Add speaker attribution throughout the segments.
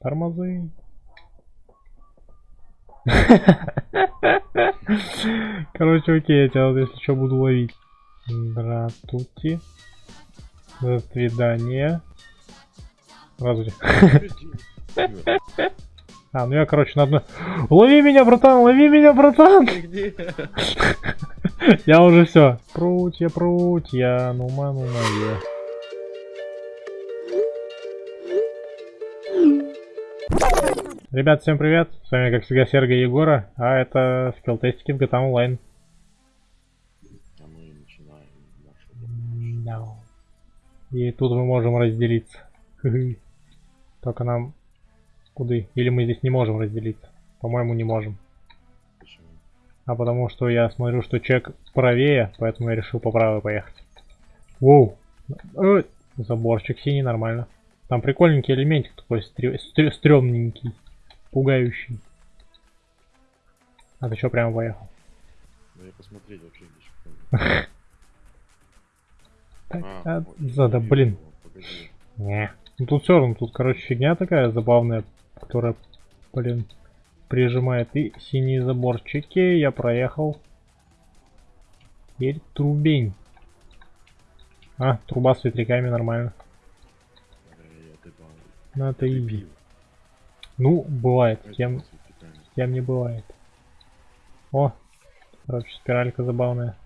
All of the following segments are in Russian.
Speaker 1: Тормозы. Короче, окей, я тебя, если что, буду ловить. Здравствуйте. До свидания. Здравствуйте. А, ну я, короче, на одной... Лови меня, братан, лови меня, братан! Я уже все. Прутья, прутья, ну ма, ну ма, Ребят, всем привет! С вами, как всегда, Сергей Егора, а это скилл-тестики в GTA Online.
Speaker 2: А мы начинаем нашу
Speaker 1: Да. И тут мы можем разделиться. Только нам... Куды? Или мы здесь не можем разделиться? По-моему, не можем.
Speaker 2: Почему?
Speaker 1: А потому что я смотрю, что чек правее, поэтому я решил по правой поехать. Воу. Заборчик синий, нормально. Там прикольненький элементик такой стрё- стрё- стрёмненький. Пугающий. А ты что, прямо поехал?
Speaker 2: Да я посмотреть вообще ничего.
Speaker 1: Так,
Speaker 2: А,
Speaker 1: а, да блин. Не. Ну тут все равно, тут, короче, фигня такая забавная, которая, блин, прижимает. И синие заборчики я проехал. Теперь трубень. А, труба с ветряками нормально.
Speaker 2: Да, я добавил.
Speaker 1: Ну бывает, кем, кем не бывает. О, короче, спиралька забавная.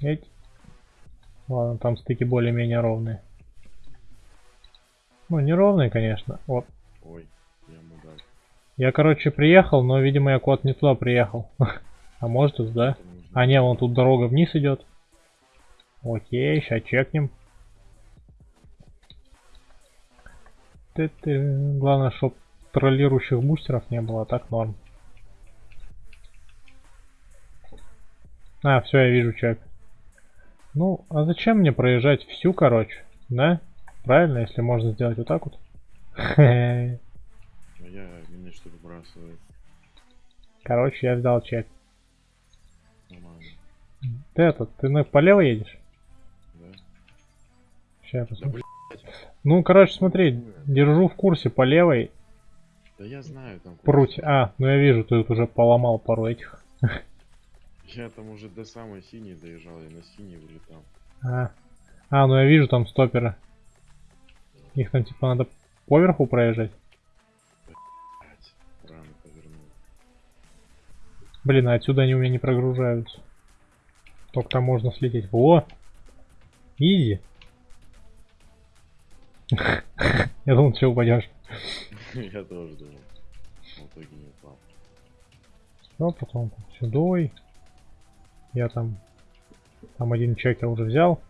Speaker 1: Эть. Ладно, там стыки более-менее ровные. Ну, не ровные, конечно. Вот.
Speaker 2: Ой, я мудак.
Speaker 1: Я, короче, приехал, но, видимо, я куда-то не туда приехал. А может
Speaker 2: нужно.
Speaker 1: А не, вон тут дорога вниз идет. Окей, сейчас чекнем. Главное, чтоб троллирующих бустеров не было, а так норм. А, все, я вижу человек. Ну, а зачем мне проезжать всю, короче? Да? Правильно, если можно сделать вот так вот.
Speaker 2: А я меня что выбрасывает.
Speaker 1: Короче, я взял чек.
Speaker 2: Нормально.
Speaker 1: Ты этот, ты на полево едешь?
Speaker 2: Да?
Speaker 1: Сейчас я посмотрю. Ну, короче, смотри, держу в курсе по левой
Speaker 2: Да я знаю там.
Speaker 1: пруть. А, ну я вижу, ты тут уже поломал пару этих.
Speaker 2: Я там уже до самой синей доезжал, я на синий вылетал.
Speaker 1: А, а ну я вижу там стоперы. Их там типа надо поверху проезжать. Блин, а отсюда они у меня не прогружаются. Только там можно слететь. Во! Изи. Я думал, ты упадешь.
Speaker 2: Я тоже думал. В итоге не упал.
Speaker 1: Все, потом сюда. Я там... Там один чек я уже взял.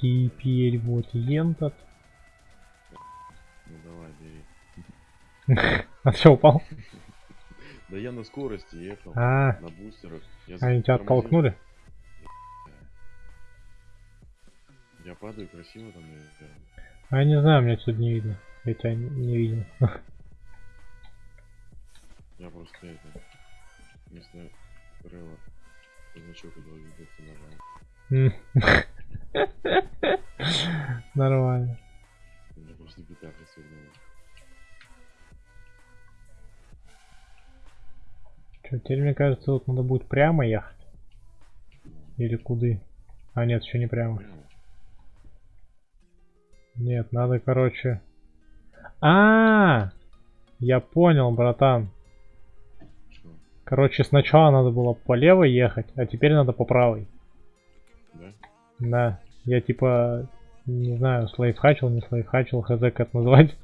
Speaker 1: Теперь вот ентот.
Speaker 2: Ну давай, бери.
Speaker 1: А все упал?
Speaker 2: Да я на скорости ехал.
Speaker 1: А,
Speaker 2: На бустерах.
Speaker 1: Они тебя оттолкнули?
Speaker 2: Я падаю красиво там.
Speaker 1: А я не знаю, мне отсюда не видно. Я тебя не, видно.
Speaker 2: Я просто это... Вместо Релла значок видеться нажал.
Speaker 1: М. Нормально.
Speaker 2: У меня просто петарда свернула.
Speaker 1: Что, теперь мне кажется, тут надо будет прямо ехать. Или куды? А нет, еще не прямо.
Speaker 2: Прямо.
Speaker 1: Нет, надо, короче... А, Я понял, братан.
Speaker 2: Что?
Speaker 1: Короче, сначала надо было по левой ехать, а теперь надо по правой.
Speaker 2: Да?
Speaker 1: Да. Я типа, не знаю, слайфхачил, не слайфхачил, хз как это назвать.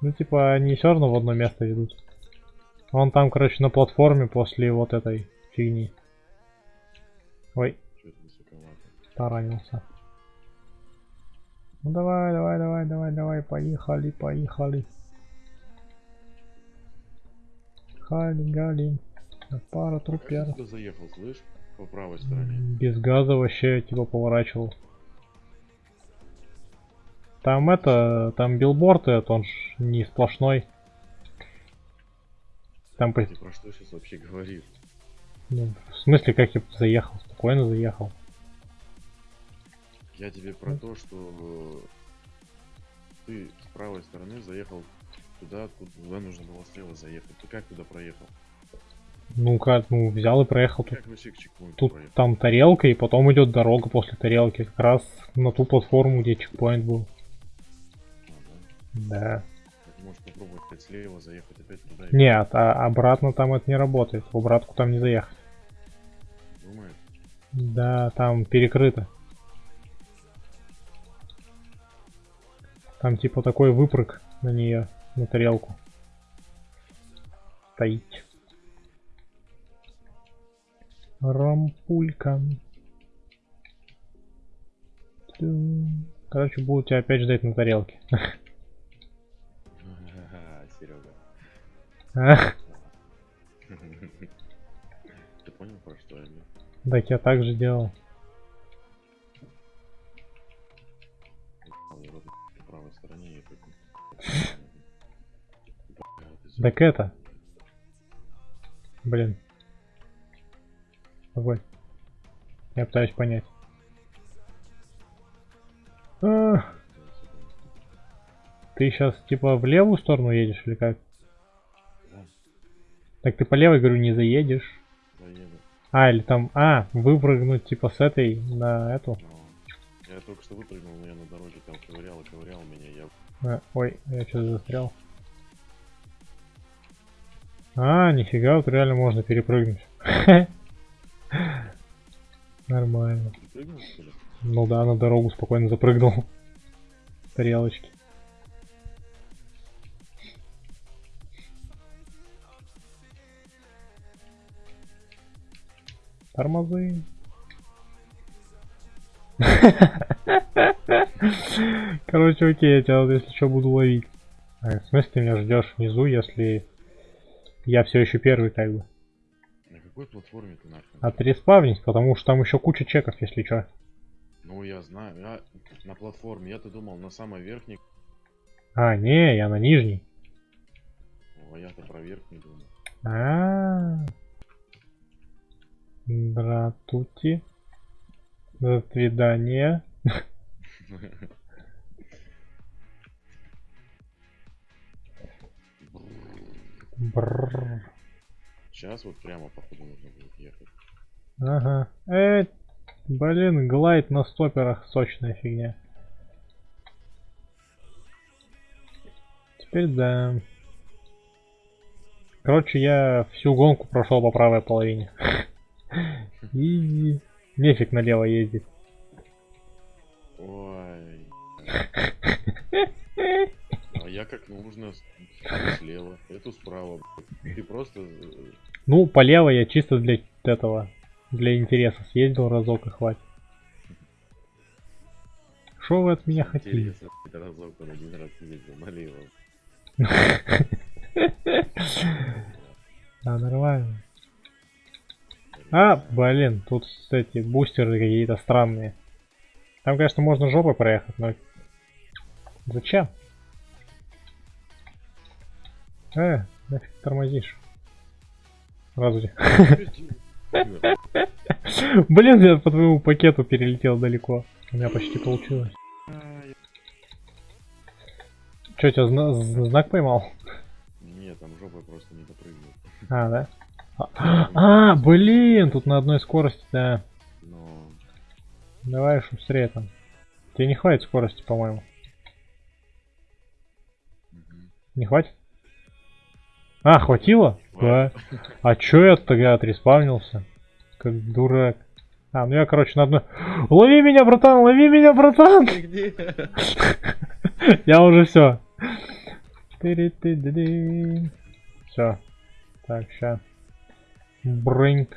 Speaker 1: Ну, типа, они все равно в одно место ведут. Он там, короче, на платформе после вот этой фигни. Ой, таранился. Ну давай, давай, давай, давай, давай, поехали, поехали. Хали, гали. Пара
Speaker 2: Как
Speaker 1: трупер.
Speaker 2: ты туда заехал, слышь? По правой стороне.
Speaker 1: Без газа вообще типа поворачивал. Там это, там билборд этот, он ж не сплошной. Там, по-
Speaker 2: Ты про что сейчас вообще говоришь?
Speaker 1: ну, в смысле, как я заехал? Спокойно заехал.
Speaker 2: Я тебе про то, что э, ты с правой стороны заехал туда, туда нужно было слева заехать. Ты как туда проехал?
Speaker 1: Ну как, ну взял и проехал тут.
Speaker 2: Как
Speaker 1: Тут
Speaker 2: проехал?
Speaker 1: там тарелка, и потом идет дорога после тарелки. Как раз на ту платформу, где чекпоинт был.
Speaker 2: А, да?
Speaker 1: Да.
Speaker 2: Так можешь попробовать опять слева заехать опять туда. и-
Speaker 1: Нет, а обратно там это не работает. В обратку там не заехать.
Speaker 2: Думаешь?
Speaker 1: Да, там перекрыто. Там типа такой выпрыг на нее, на тарелку. Стоит. Рампулька. Короче, буду тебя опять ждать на тарелке.
Speaker 2: Серега.
Speaker 1: А,
Speaker 2: Ты понял про что я?
Speaker 1: Так я так же делал. Так это. Блин. Огонь. Я пытаюсь понять. А, ты сейчас типа в левую сторону едешь или как?
Speaker 2: Да.
Speaker 1: Так ты по левой, говорю, не заедешь.
Speaker 2: Поеду.
Speaker 1: А, или там, а, выпрыгнуть типа с этой на эту.
Speaker 2: Но Я только что выпрыгнул, но я на дороге там ковырял и ковырял меня. Я
Speaker 1: А, ой, я что-то застрял. А, нифига, вот реально можно перепрыгнуть. Нормально. Ну да, на дорогу спокойно запрыгнул. Тарелочки. Тормозы. Короче, окей, я тебя, если что, буду ловить. А, в смысле ты меня ждешь внизу, если я все еще первый, как бы?
Speaker 2: На какой платформе ты нахрен?
Speaker 1: Отреспавнись, потому что там еще куча чеков, если что.
Speaker 2: Ну я знаю, я на платформе, я-то думал на самой верхней,
Speaker 1: А, не, я на нижней.
Speaker 2: а я-то про верхней думал.
Speaker 1: А. Здравствуйте. До свидания. Бррр.
Speaker 2: Сейчас вот прямо походу нужно будет ехать.
Speaker 1: Ага. Э, блин, глайд на стоперах сочная фигня. Теперь да. Короче, я всю гонку прошел по правой половине. И нефиг налево ездить.
Speaker 2: Я как нужно слева, эту справа. Ты просто э,
Speaker 1: Ну, полево я чисто для этого, для интереса съездил разок и хватит. Что вы от меня
Speaker 2: блядь, разок он один раз ездил налево.
Speaker 1: А, нормально. А, блин, тут, кстати, бустеры какие-то странные. Там, конечно, можно жопой проехать, но... Зачем? Э, нафиг тормозишь? Разве? Блин, я по твоему пакету перелетел далеко. У меня почти получилось. Че, тебя зна- знак поймал?
Speaker 2: Нет, там жопой просто не допрыгнул.
Speaker 1: А, да? А, а, блин, тут на одной скорости, да.
Speaker 2: Но
Speaker 1: Давай шустрее там. Тебе не хватит скорости, по-моему. Не хватит? А, хватило? Да. А чё я тогда отреспавнился? Как дурак. А, ну я, короче, на одной... Лови меня, братан, лови меня, братан!
Speaker 2: Где?
Speaker 1: Я уже все. Все. Так, ща. Брынк.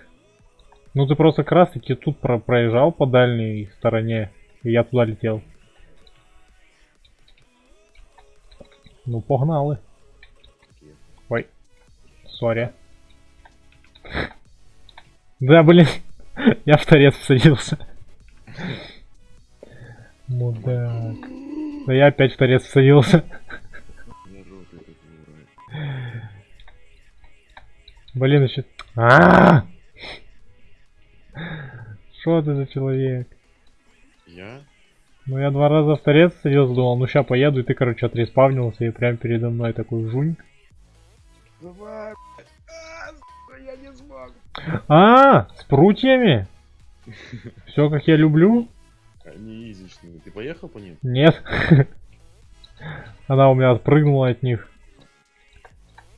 Speaker 1: Ну ты просто как раз таки тут про проезжал по дальней стороне, и я туда летел. Ну погнали. Сори. Да, блин. Я в торец всадился. Мудак. Да я опять в торец всадился. Блин, еще... А! Что ты за человек?
Speaker 2: Я?
Speaker 1: Ну я два раза в торец садился, думал, ну ща поеду, и ты, короче, отреспавнился, и прям передо мной такой жунь.
Speaker 2: Давай, блядь. А, я не смог.
Speaker 1: А, с прутьями? Все как я люблю?
Speaker 2: Они изичные. Ты поехал по ним?
Speaker 1: Нет. Она у меня отпрыгнула от них.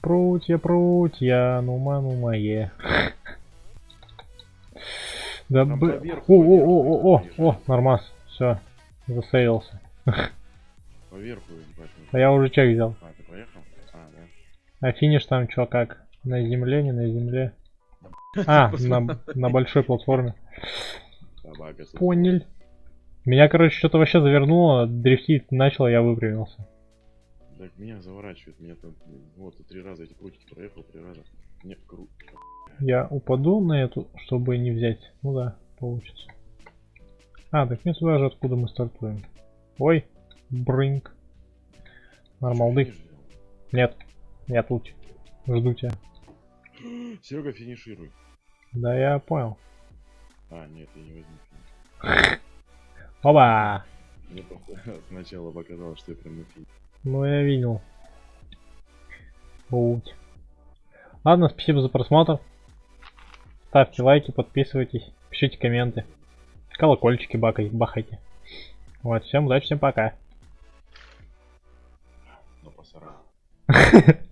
Speaker 1: Прутья, прутья, ну ма, ну мае. Да
Speaker 2: поверху,
Speaker 1: О, о, о, о, о, о, нормас. Все, засейвился.
Speaker 2: Поверху.
Speaker 1: А я уже чек взял.
Speaker 2: А, ты поехал? А,
Speaker 1: финиш там чё, как? На земле, не на земле? А, на, на большой платформе. Понял. Меня, короче, что-то вообще завернуло, дрифтить начало, я выпрямился.
Speaker 2: Так меня заворачивает, меня там, вот, три раза эти крутики проехал, три раза. Нет, кру...
Speaker 1: Я упаду на эту, чтобы не взять. Ну да, получится. А, так мне туда же, откуда мы стартуем. Ой, брынк. Нормалдык. Нет, я тут. Жду тебя.
Speaker 2: Серега, финишируй.
Speaker 1: Да я понял.
Speaker 2: А, нет, я не возьму финиш.
Speaker 1: Оба!
Speaker 2: Мне просто сначала показалось, что я прям на финиш.
Speaker 1: Ну я видел. Уть. Ладно, спасибо за просмотр. Ставьте лайки, подписывайтесь, пишите комменты. Колокольчики бакай, бахайте. Вот, всем удачи, всем пока.
Speaker 2: Но посрал.